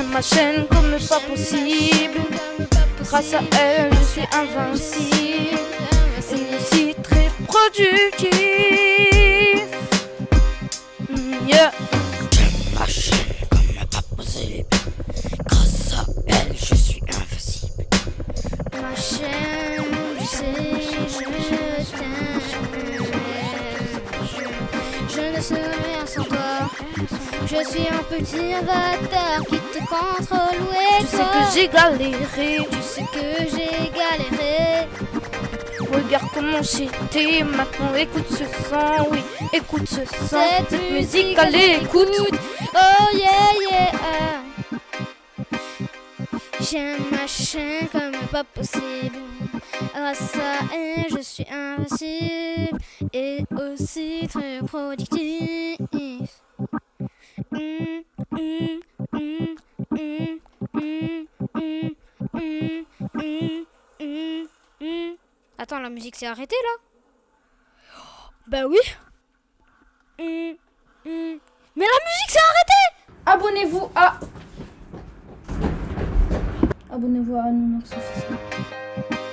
J'aime ma chaîne comme pas possible. Grâce à elle, je suis invincible. Et aussi très productif. Mm, yeah. J'aime ma chaîne comme pas possible. Grâce à elle, je suis invincible. Ma chaîne, ne serai rien sans toi. Je suis un petit avatar qui te contrôle. Ouais, Tu sais que j'ai galéré. Tu sais que j'ai galéré. Regarde comment j'étais. Maintenant, écoute ce son. Oui, écoute ce son. Cette, musique, allez, écoute. Oh yeah. J'ai un machin comme pas possible. Grâce à elle, je suis invincible et aussi très productif. Hum, hum, hum, Attends, la musique s'est arrêtée là? Bah oui. Mais la musique s'est arrêtée! abonnez-vous à nos suffisant.